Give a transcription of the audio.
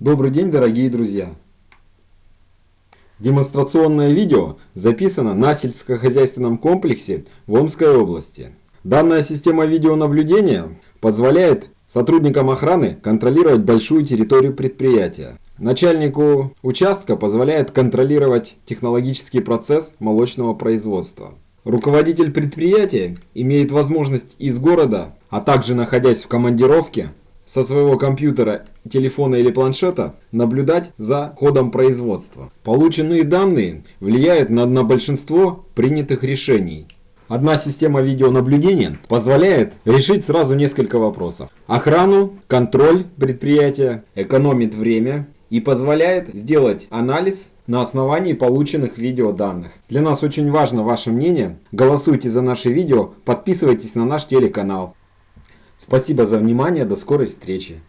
Добрый день, дорогие друзья! Демонстрационное видео записано на сельскохозяйственном комплексе в Омской области. Данная система видеонаблюдения позволяет сотрудникам охраны контролировать большую территорию предприятия. Начальнику участка позволяет контролировать технологический процесс молочного производства. Руководитель предприятия имеет возможность из города, а также находясь в командировке, со своего компьютера, телефона или планшета наблюдать за ходом производства. Полученные данные влияют на, на большинство принятых решений. Одна система видеонаблюдения позволяет решить сразу несколько вопросов. Охрану, контроль предприятия, экономит время и позволяет сделать анализ на основании полученных видеоданных. Для нас очень важно ваше мнение. Голосуйте за наши видео, подписывайтесь на наш телеканал. Спасибо за внимание, до скорой встречи.